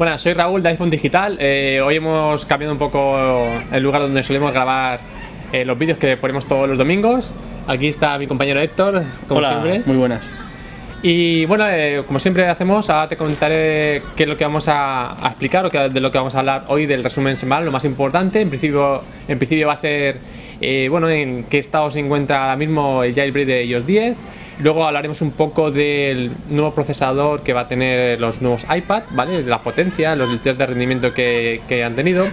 Bueno, soy Raúl de iPhone Digital. Eh, hoy hemos cambiado un poco el lugar donde solemos grabar eh, los vídeos que ponemos todos los domingos. Aquí está mi compañero Héctor, como Hola, siempre. muy buenas. Y bueno, eh, como siempre hacemos, ahora te comentaré qué es lo que vamos a, a explicar o qué- de lo que vamos a hablar hoy del resumen semanal, lo más importante. En principio, en principio va a ser, bueno, en qué estado se encuentra ahora mismo el jailbreak de iOS 10. Luego hablaremos un poco del nuevo procesador que va a tener los nuevos iPad, ¿vale? La potencia, los test de rendimiento que, que han tenido.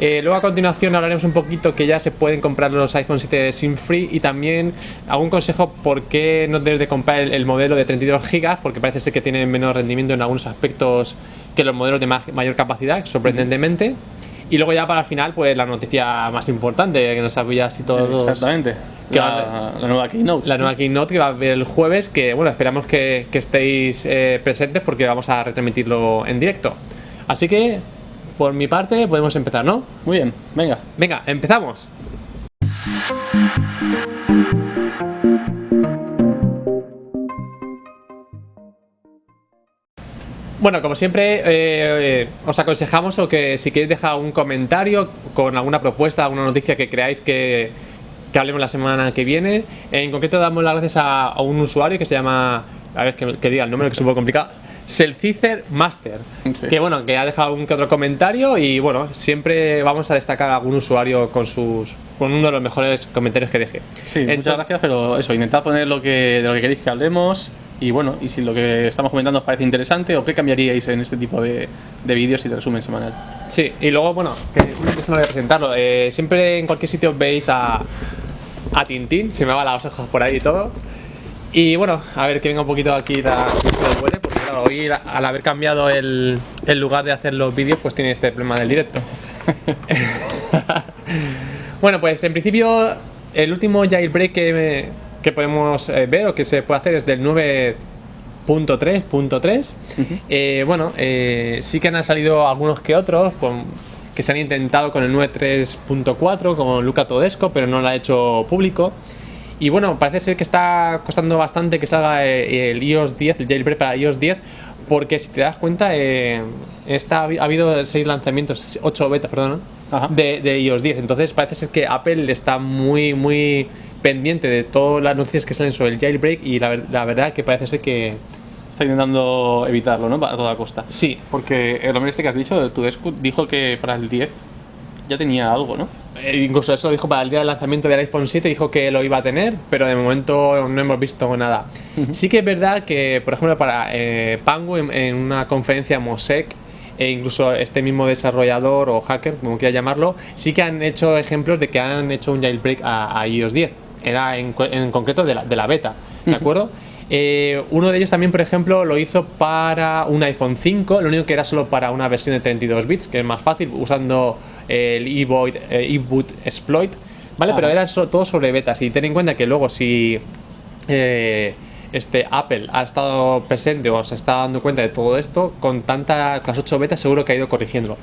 Eh, luego a continuación hablaremos un poquito que ya se pueden comprar los iPhone 7 SIM free y también algún consejo por qué no debes de comprar el, el modelo de 32 GB porque parece ser que tiene menos rendimiento en algunos aspectos que los modelos de ma- mayor capacidad, sorprendentemente. Y luego ya para el final, pues la noticia más importante que nos sabía así todos. Exactamente. Que La, la nueva Keynote. La nueva Keynote que va a haber el jueves, que bueno, esperamos que, que estéis eh, presentes porque vamos a retransmitirlo en directo. Así que, por mi parte, podemos empezar, ¿no? Muy bien, venga. Venga, empezamos. Bueno, como siempre, eh, eh, os aconsejamos o que si queréis dejar un comentario con alguna propuesta, alguna noticia que creáis que, que hablemos la semana que viene. En concreto, damos las gracias a, a un usuario que se llama, a ver que, que diga el nombre, que es un poco complicado, Selcicer Master. Sí. Que bueno, que ha dejado un que otro comentario y bueno, siempre vamos a destacar a algún usuario con sus con uno de los mejores comentarios que deje. Sí, Ento- muchas gracias, pero eso, intentad poner lo que, de lo que queréis que hablemos. Y bueno, y si lo que estamos comentando os parece interesante o qué cambiaríais en este tipo de, de vídeos y de resumen semanal. Sí, y luego, bueno, que no voy a presentarlo. eh, siempre en cualquier sitio veis a, a Tintín, se me va las hojas por ahí y todo. Y bueno, a ver que venga un poquito aquí la porque claro, hoy al haber cambiado el, el lugar de hacer los vídeos, pues tiene este problema del directo. bueno, pues en principio, el último jailbreak que, me- que podemos eh, ver o que se puede hacer es del 9.3.3. Eh, bueno, eh, sí que han salido algunos que otros con- que se han intentado con el 9.3.4, con Luca Todesco, pero no lo ha hecho público. Y bueno, parece ser que está costando bastante que salga eh, el iOS 10, el jailbreak para iOS 10, porque si te das cuenta, eh, está, ha habido 6 lanzamientos, 8 betas, perdón, de, de iOS 10. Entonces parece ser que Apple está muy, muy pendiente de todas las noticias que salen sobre el jailbreak y la, la verdad que parece ser que Está intentando evitarlo, ¿no? A toda costa. sí. Porque el hombre este que has dicho, Tudescu, dijo que para el 10 ya tenía algo, ¿no? Eh, incluso eso dijo para el día del lanzamiento del iPhone 7, dijo que lo iba a tener, pero de momento no hemos visto nada. Sí que es verdad que, por ejemplo, para eh, Pango, en, en una conferencia Mosec, e incluso este mismo desarrollador o hacker, como quiera llamarlo, sí que han hecho ejemplos de que han hecho un jailbreak a, a iOS 10. Era en, en concreto de la, de la beta, ¿de acuerdo? Eh, uno de ellos también, por ejemplo, lo hizo para un iPhone 5, lo único que era solo para una versión de 32 bits, que es más fácil, usando el eBoot, eh, eBoot exploit, ¿vale? Pero era so- todo sobre betas. Y ten en cuenta que luego si eh, este Apple ha estado presente o se está dando cuenta de todo esto, con tanta con las 8 betas seguro que ha ido corrigiéndolo.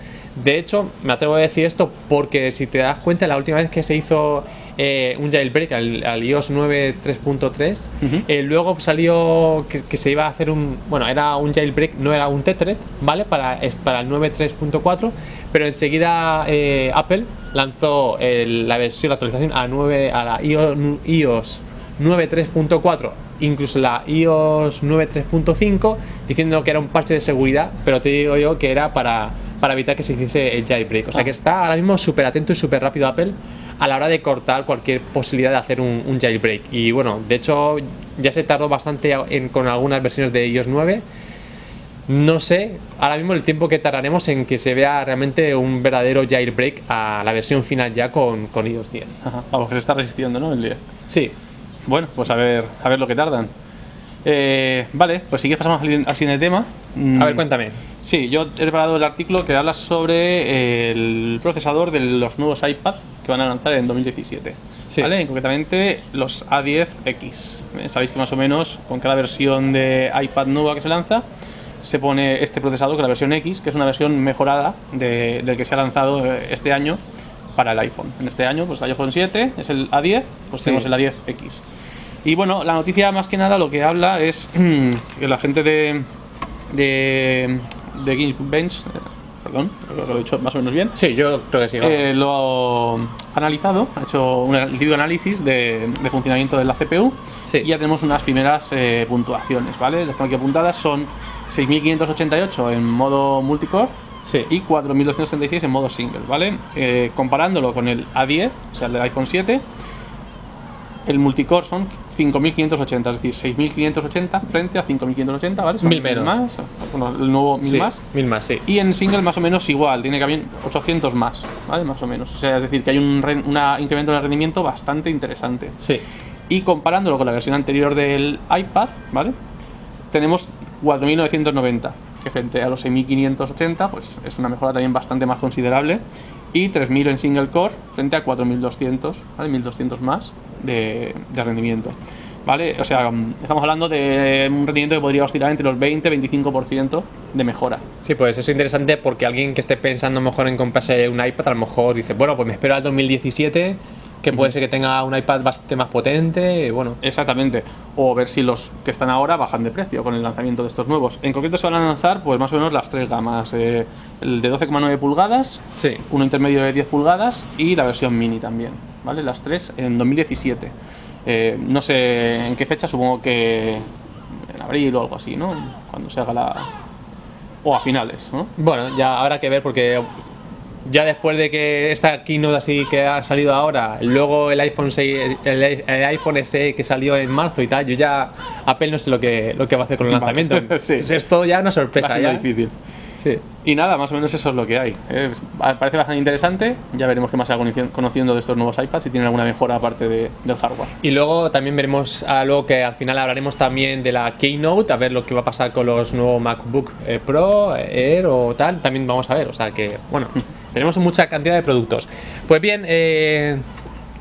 De hecho, me atrevo a decir esto porque si te das cuenta, la última vez que se hizo eh, un jailbreak al, al iOS 9.3.3, Ujú. eh, luego salió que, que se iba a hacer un. Bueno, era un jailbreak, no era un Tetred, ¿vale? Para, para el 9.3.4, pero enseguida eh, Apple lanzó el- la versión, la actualización a, 9, a la iOS, iOS 9.3.4, incluso la iOS 9.3.5, diciendo que era un parche de seguridad, pero te digo yo que era para, para evitar que se hiciese el jailbreak. O sea Ah. que está ahora mismo súper atento y súper rápido Apple a la hora de cortar cualquier posibilidad de hacer un, un jailbreak. Y bueno, de hecho ya se tardó bastante en- con algunas versiones de iOS 9. No sé ahora mismo el tiempo que tardaremos en que se vea realmente un verdadero jailbreak a la versión final ya con, con iOS 10. Ajá. Vamos, que se está resistiendo, ¿no? El 10. Sí, Bueno, pues a ver, a ver lo que tardan. Eh, vale, pues si quieres pasamos al, al siguiente tema. Mm, a ver, cuéntame. Sí, yo he preparado el artículo que habla sobre el procesador de los nuevos iPad que van a lanzar en 2017. Sí. ¿Vale? Concretamente los A10X. Eh, Sabéis que más o menos con cada versión de iPad nueva que se lanza se pone este procesador, que es la versión X, que es una versión mejorada de- del que se ha lanzado eh, este año para el iPhone. En este año, pues el iPhone 7 es el A10, pues Sí. tenemos el A10X. Y bueno, la noticia más que nada lo que habla es que la gente de, de, de Geekbench, eh, perdón, creo que lo he dicho más o menos bien, Sí, yo creo que sí. eh, lo ha analizado, ha hecho un típico análisis de, de funcionamiento de la CPU Sí. y ya tenemos unas primeras eh, puntuaciones, ¿vale? Las tengo aquí apuntadas, son 6588 en modo multicore sí. y 4236 en modo single, ¿vale? Eh, comparándolo con el A10, o sea, el del iPhone 7, el multicore son 5580, es decir, 6580 frente a 5580, ¿vale? Son Mil menos. más, bueno, el nuevo mil sí, más. Mil más, sí. Y en single más o menos igual, tiene que haber 800 más, ¿vale? Más o menos. O sea, es decir, que hay un una incremento de rendimiento bastante interesante. Sí. Y comparándolo con la versión anterior del iPad, ¿vale? Tenemos 4990, que frente a los 6580, pues es una mejora también bastante más considerable. Y 3000 en single core frente a 4200, ¿vale? 1200 más de, de rendimiento. ¿Vale? O sea, mm, estamos hablando de un rendimiento que podría oscilar entre los 20 y 25% de mejora. Sí, pues eso es interesante porque alguien que esté pensando mejor en comprarse un iPad, a lo mejor dice, bueno, pues me espero al 2017, que puede ser que tenga un iPad bastante más potente, bueno. Exactamente. O ver si los que están ahora bajan de precio con el lanzamiento de estos nuevos. En concreto se van a lanzar pues más o menos las tres gamas. eh, el de 12,9 pulgadas, Sí. uno intermedio de 10 pulgadas y la versión mini también. ¿Vale? Las tres en 2017. Eh, no sé en qué fecha, supongo que en abril o algo así, ¿no? Cuando se haga la... O a finales, ¿no? Bueno, ya habrá que ver porque ya después de que esta keynote así que ha salido ahora, luego el iPhone 6, el, el iPhone SE que salió en marzo y tal, yo ya apenas no sé lo que, lo que va a hacer con el lanzamiento. Sí. Entonces es todo ya una Va sorpresa. Ya. difícil. Sí. Y nada, más o menos eso es lo que hay. Eh, parece bastante interesante. Ya veremos qué más se conociendo de estos nuevos iPads, si tienen alguna mejora aparte de- del hardware. Y luego también veremos algo que al final hablaremos también de la Keynote, a ver lo que va a pasar con los nuevos MacBook eh, Pro, Air o tal, también vamos a ver, o sea que, bueno, tenemos mucha cantidad de productos. Pues bien, eh,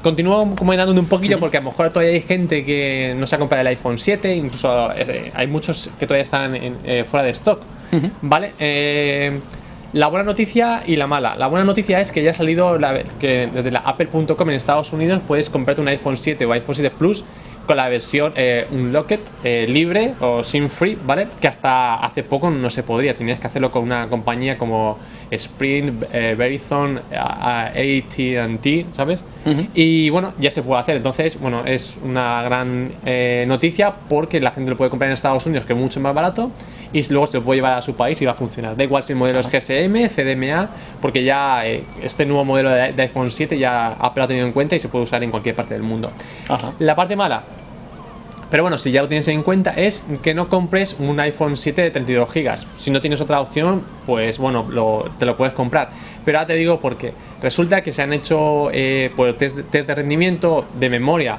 continúo comentando un poquillo porque a lo mejor todavía hay gente que no se ha comprado el iPhone 7, incluso eh, hay muchos que todavía están en- eh, fuera de stock, ¿vale? Eh, la buena noticia y la mala. La buena noticia es que ya ha salido la, que desde la apple.com en Estados Unidos puedes comprarte un iPhone 7 o iPhone 7 Plus con la versión eh, Unlocked eh, libre o SIM free, ¿vale? Que hasta hace poco no se podría, tenías que hacerlo con una compañía como Sprint, eh, Verizon, AT&T, ¿sabes? Y bueno, ya se puede hacer, entonces, bueno, es una gran eh, noticia porque la gente lo puede comprar en Estados Unidos, que es mucho más barato, y luego se lo puede llevar a su país y va a funcionar. Da igual si el modelo es GSM, CDMA, porque ya eh, este nuevo modelo de, de iPhone 7 ya Apple lo ha tenido en cuenta y se puede usar en cualquier parte del mundo. Ajá. La parte mala, pero bueno, si ya lo tienes en cuenta, es que no compres un iPhone 7 de 32 GB. Si no tienes otra opción, pues bueno, lo- te lo puedes comprar. Pero ahora te digo por qué. Resulta que se han hecho eh, pues, test, test de rendimiento, de memoria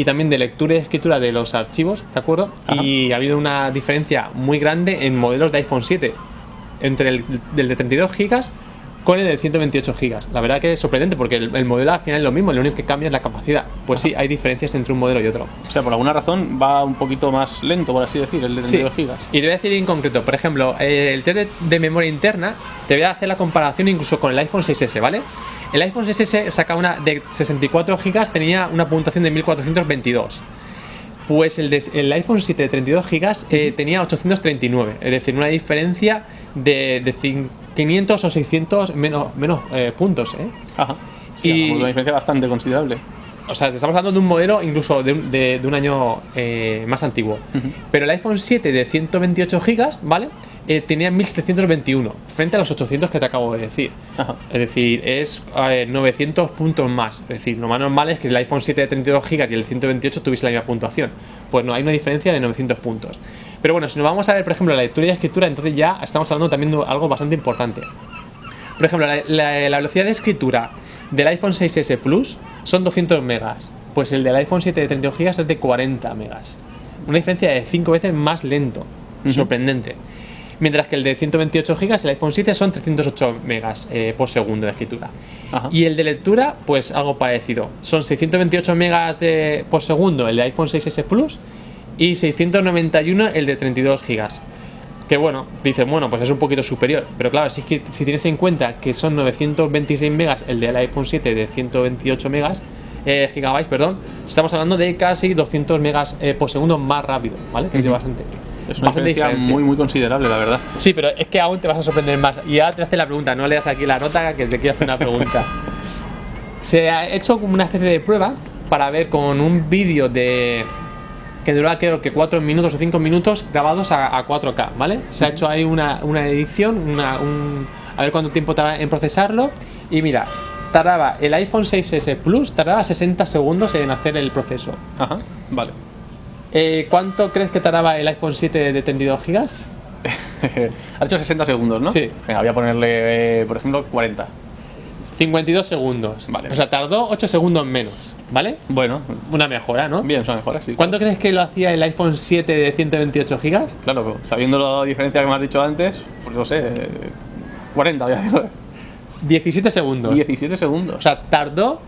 y también de lectura y escritura de los archivos, ¿de acuerdo? Ajá. Y ha habido una diferencia muy grande en modelos de iPhone 7 entre el del de 32 GB con el de 128 GB. La verdad que es sorprendente porque el, el modelo al final es lo mismo, lo único que cambia es la capacidad. Pues sí, hay diferencias entre un modelo y otro. O sea, por alguna razón va un poquito más lento, por así decir, el de 32 Sí. gigas. Y te voy a decir en concreto, por ejemplo, el test de, de memoria interna, te voy a hacer la comparación incluso con el iPhone 6S, ¿vale? El iPhone 6S saca una de 64 GB, tenía una puntuación de 1422. Pues el, de- el iPhone 7 de 32 GB eh, tenía 839, es decir, una diferencia de, de cin- 500 o 600 menos, menos eh, puntos, ¿eh? Ajá. Sí, Y- una diferencia bastante considerable. O sea, estamos hablando de un modelo incluso de un, de- de un año eh, más antiguo. Pero el iPhone 7 de 128 GB, ¿vale? Eh, tenía 1721 frente a los 800 que te acabo de decir. Ajá. Es decir, es eh, 900 puntos más. Es decir, lo más normal es que el iPhone 7 de 32 GB y el 128 tuviese la misma puntuación. Pues no, hay una diferencia de 900 puntos. Pero bueno, si nos vamos a ver, por ejemplo, la lectura y escritura, entonces ya estamos hablando también de algo bastante importante. Por ejemplo, la, la- la velocidad de escritura del iPhone 6S Plus son 200 megas. Pues el del iPhone 7 de 32 GB es de 40 megas. Una diferencia de 5 veces más lento. Sorprendente. Mientras que el de 128 GB, el iPhone 7, son 308 megas eh, por segundo de escritura. Ajá. Y el de lectura, pues algo parecido. Son 628 megas de, por segundo el de iPhone 6S Plus y 691 el de 32 GB. Que bueno, dices, bueno, pues es un poquito superior. Pero claro, si, si tienes en cuenta que son 926 megas el del iPhone 7 de 128 megas, eh, gigabytes, perdón, estamos hablando de casi 200 megas eh, por segundo más rápido, ¿vale? Que es bastante. Es una diferencia diferencia. muy, muy considerable, la verdad. Sí, pero es que aún te vas a sorprender más. Y ahora te hace la pregunta, no leas aquí la nota que te quiero hacer una pregunta. Se ha hecho como una especie de prueba para ver con un vídeo de que duraba creo que 4 minutos o 5 minutos grabados a, a 4K, ¿vale? Se ha hecho ahí una, una edición, una, un- a ver cuánto tiempo tarda en procesarlo. Y mira, tardaba el iPhone 6S Plus, tardaba 60 segundos en hacer el proceso. Ajá, vale. Eh, ¿Cuánto crees que tardaba el iPhone 7 de 32 GB? ha hecho 60 segundos, ¿no? Sí. Venga, voy a ponerle, eh, por ejemplo, 40. 52 segundos. Vale. O sea, tardó 8 segundos menos, ¿vale? Bueno, Una mejora, ¿no? bien, son mejores, sí. ¿Cuánto crees que lo hacía el iPhone 7 de 128 GB? Claro, sabiendo la diferencia que me has dicho antes, pues no sé, eh, 40, voy a decir. 17 segundos. 17 O segundos. sea, tardó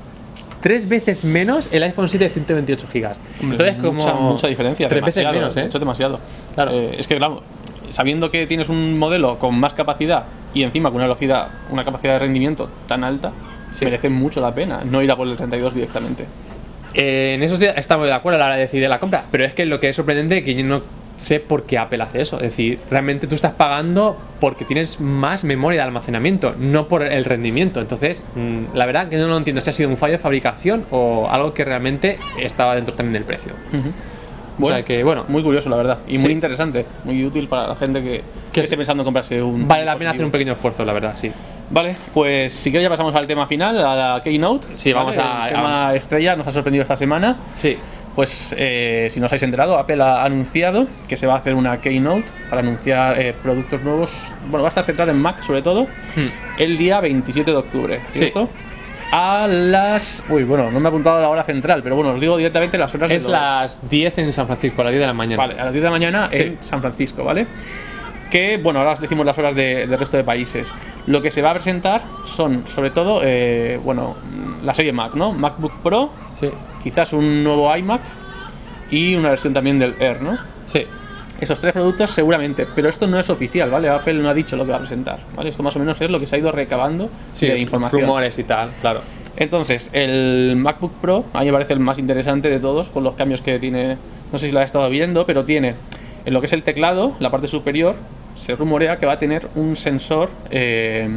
tres veces menos el iPhone 7 de 128 GB. Entonces, como. mucha, mucha diferencia. Tres veces menos, ¿eh? Mucho demasiado. Claro. Eh, es que, claro, sabiendo que tienes un modelo con más capacidad y encima con una velocidad, una capacidad de rendimiento tan alta, Sí. merece mucho la pena no ir a por el 32 directamente. Eh, en esos días estamos de acuerdo a la hora de decidir la compra, pero es que lo que es sorprendente es que yo no sé por qué Apple hace eso. Es decir, realmente tú estás pagando porque tienes más memoria de almacenamiento, no por el rendimiento. Entonces, mm, la verdad que no lo entiendo si ha sido un fallo de fabricación o algo que realmente estaba dentro también del precio. O sea que, bueno, Muy curioso, la verdad. Y Sí. muy interesante. Muy útil para la gente que, que esté pensando en comprarse un. vale la pena hacer un pequeño esfuerzo, la verdad, sí. Vale, pues si quieres ya pasamos al tema final, a la Keynote. Sí, vamos ¿vale? a- El tema estrella nos ha sorprendido esta semana. Sí. Pues eh, si no os habéis enterado, Apple ha anunciado que se va a hacer una Keynote para anunciar eh, productos nuevos. Bueno, va a estar centrado en Mac sobre todo, el día 27 de octubre, Hmm. Sí. ¿cierto? A las. Uy, bueno, no me he apuntado la hora central, pero bueno, os digo directamente las horas Es las 10 en San Francisco, a las 10 de la mañana. Vale, a las 10 de la mañana Sí. en San Francisco, ¿vale? Que, bueno, ahora os decimos las horas de- del resto de países. Lo que se va a presentar son, sobre todo, eh, bueno, la serie Mac, ¿no? MacBook Pro, Sí. Quizás un nuevo iMac y una versión también del Air, ¿no? Sí. Esos tres productos seguramente, pero esto no es oficial, ¿vale? Apple no ha dicho lo que va a presentar, ¿vale? Esto más o menos es lo que se ha ido recabando Sí, de información. rumores y tal, claro. Entonces, el MacBook Pro, a mí me parece el más interesante de todos, con los cambios que tiene, no sé si lo has estado viendo, pero tiene en lo que es el teclado, la parte superior, se rumorea que va a tener un sensor eh,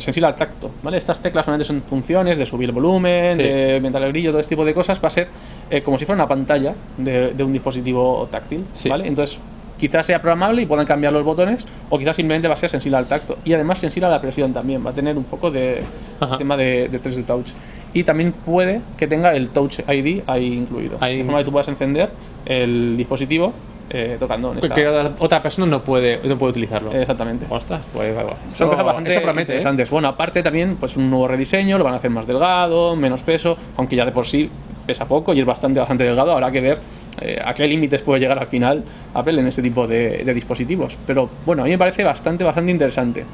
sensible al tacto, ¿vale? Estas teclas normalmente son funciones de subir el volumen, Sí. de aumentar el brillo, todo este tipo de cosas, va a ser eh, como si fuera una pantalla de, de un dispositivo táctil, Sí. ¿vale? Entonces, quizás sea programable y puedan cambiar los botones, o quizás simplemente va a ser sensible al tacto. Y además sensible a la presión también, va a tener un poco de Ajá. tema de, de 3D Touch. Y también puede que tenga el Touch ID ahí incluido. Ahí- De forma que tú puedas encender el dispositivo eh, tocando en esa... Porque otra- persona no puede, no puede utilizarlo. Exactamente. Ostras, pues. Son Eso, cosas bastante eso promete. ¿eh? interesantes. Bueno, aparte también, pues un nuevo rediseño, lo van a hacer más delgado, menos peso, aunque ya de por sí pesa poco y es bastante, bastante delgado. Habrá que ver eh, a qué límites puede llegar al final Apple en este tipo de, de dispositivos. Pero bueno, a mí me parece bastante, bastante interesante.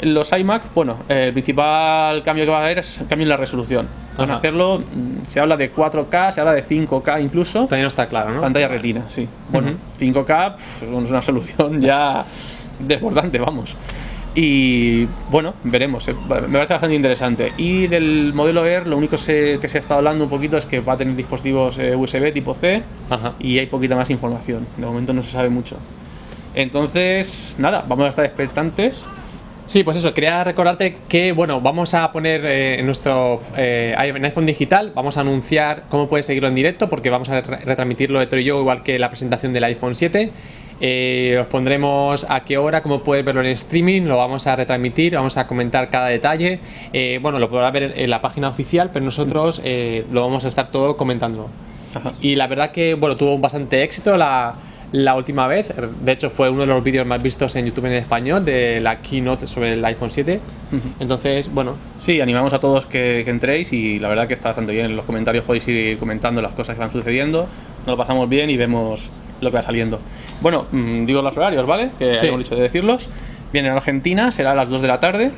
Los iMac, bueno, el principal cambio que va a haber es cambio en la resolución. Van a Ajá. hacerlo, mm, se habla de 4K, se habla de 5K incluso. Todavía no está claro, ¿no? Pantalla retina, sí. Bueno, Ujú. 5K pf, bueno, es una solución ya desbordante, vamos. Y bueno, veremos. eh, Me parece bastante interesante. Y del modelo Air, lo único se- que se ha estado hablando un poquito es que va a tener dispositivos eh, USB tipo C Ajá. y hay poquita más información. De momento no se sabe mucho. Entonces, nada, vamos a estar expectantes. Sí, pues eso, quería recordarte que, bueno, vamos a poner eh, en nuestro eh, en iPhone digital, vamos a anunciar cómo puedes seguirlo en directo, porque vamos a re- retransmitirlo de y yo, igual que la presentación del iPhone 7. Eh, os pondremos a qué hora, cómo puedes verlo en streaming, lo vamos a retransmitir, vamos a comentar cada detalle. Bueno, lo podrás ver en la página oficial, pero nosotros lo vamos a estar todo comentándolo. Ajá. Y la verdad que, bueno, tuvo bastante éxito la, la última vez. De hecho, fue uno de los vídeos más vistos en YouTube en español de la keynote sobre el iPhone 7. Entonces, bueno, Sí, animamos a todos que, que entréis y la verdad que está bastante bien. En los comentarios podéis ir comentando las cosas que van sucediendo. Nos lo pasamos bien y vemos lo que va saliendo. Bueno, mm, digo los horarios, ¿vale? Que Sí. hemos dicho de decirlos. Bien, en Argentina será a las 2 de la tarde.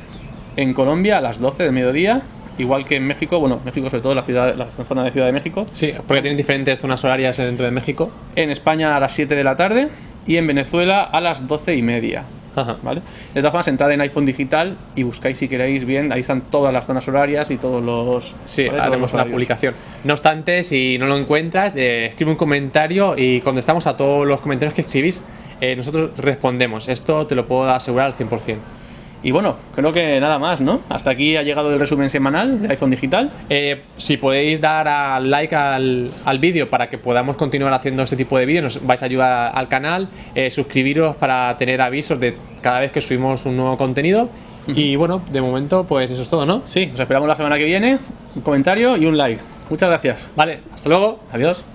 En Colombia a las 12 del mediodía. Igual que en México, bueno, México sobre todo la, ciudad, la zona de Ciudad de México. sí, porque tienen diferentes zonas horarias dentro de México. En España a las 7 de la tarde. Y en Venezuela a las 12 y media. Ajá. ¿vale? De todas formas, entrad en iPhone Digital y buscáis si queréis bien, ahí están todas las zonas horarias y todos los... Sí, ¿vale? Haremos una publicación. No obstante, si no lo encuentras, eh, escribe un comentario y contestamos a todos los comentarios que escribís. eh, nosotros respondemos. Esto te lo puedo asegurar al 100%. Y bueno, creo que nada más, ¿no? Hasta aquí ha llegado el resumen semanal de iPhone Digital. Eh, si podéis dar al like al, al vídeo para que podamos continuar haciendo este tipo de vídeos, nos vais a ayudar al canal, eh, suscribiros para tener avisos de cada vez que subimos un nuevo contenido. Y bueno, de momento, pues eso es todo, ¿no? Sí, os esperamos la semana que viene. Un comentario y un like. Muchas gracias. Vale, hasta luego. Adiós.